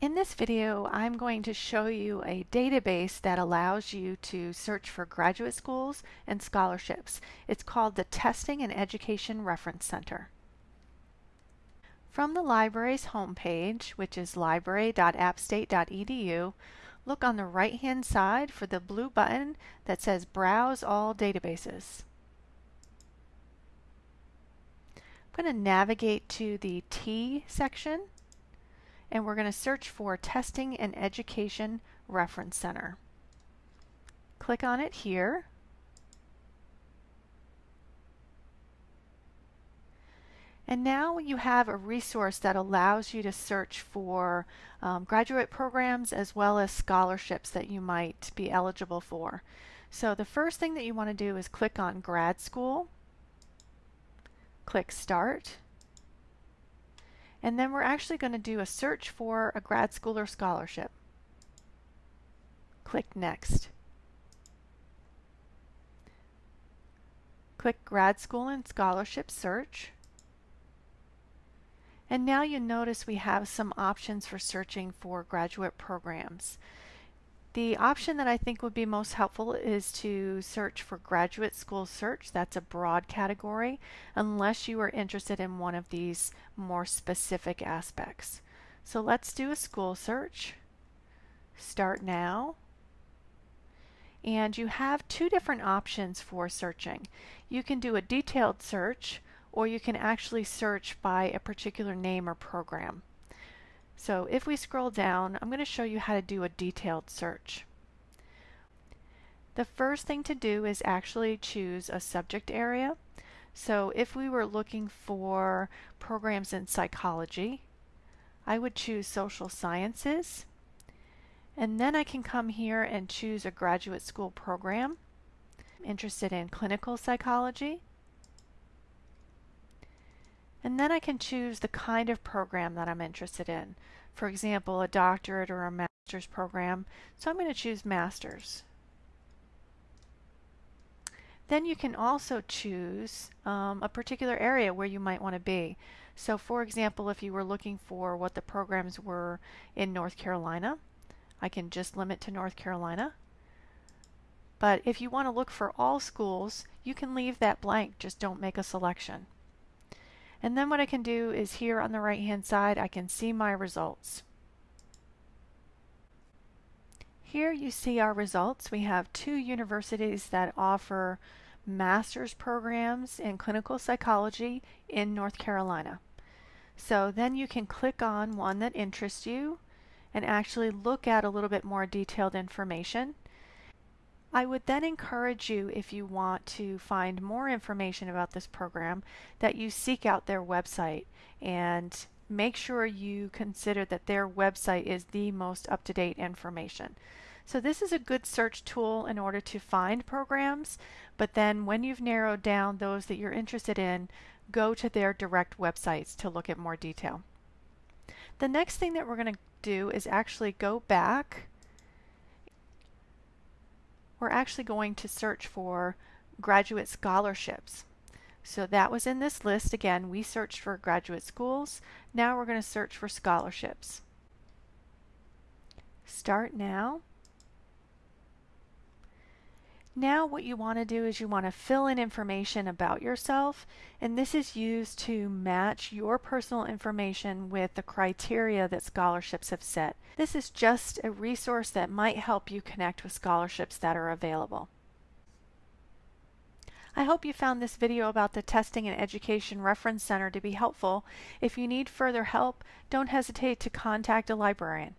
In this video, I'm going to show you a database that allows you to search for graduate schools and scholarships. It's called the Testing and Education Reference Center. From the library's homepage, which is library.appstate.edu, look on the right-hand side for the blue button that says Browse All Databases. I'm going to navigate to the T section and we're going to search for Testing and Education Reference Center. Click on it here. And now you have a resource that allows you to search for um, graduate programs as well as scholarships that you might be eligible for. So the first thing that you want to do is click on Grad School, click Start, and then we're actually going to do a search for a grad school or scholarship. Click Next. Click Grad School and Scholarship Search. And now you notice we have some options for searching for graduate programs. The option that I think would be most helpful is to search for graduate school search. That's a broad category, unless you are interested in one of these more specific aspects. So let's do a school search. Start now. And you have two different options for searching. You can do a detailed search, or you can actually search by a particular name or program. So if we scroll down, I'm going to show you how to do a detailed search. The first thing to do is actually choose a subject area. So if we were looking for programs in psychology, I would choose social sciences. And then I can come here and choose a graduate school program. Interested in clinical psychology. And then I can choose the kind of program that I'm interested in. For example, a doctorate or a master's program. So I'm going to choose master's. Then you can also choose um, a particular area where you might want to be. So for example, if you were looking for what the programs were in North Carolina, I can just limit to North Carolina. But if you want to look for all schools, you can leave that blank, just don't make a selection. And then what I can do is here on the right hand side I can see my results. Here you see our results. We have two universities that offer master's programs in clinical psychology in North Carolina. So then you can click on one that interests you and actually look at a little bit more detailed information. I would then encourage you, if you want to find more information about this program, that you seek out their website and make sure you consider that their website is the most up-to-date information. So this is a good search tool in order to find programs, but then when you've narrowed down those that you're interested in, go to their direct websites to look at more detail. The next thing that we're going to do is actually go back we're actually going to search for graduate scholarships. So that was in this list. Again, we searched for graduate schools. Now we're going to search for scholarships. Start now. Now what you want to do is you want to fill in information about yourself and this is used to match your personal information with the criteria that scholarships have set. This is just a resource that might help you connect with scholarships that are available. I hope you found this video about the Testing and Education Reference Center to be helpful. If you need further help, don't hesitate to contact a librarian.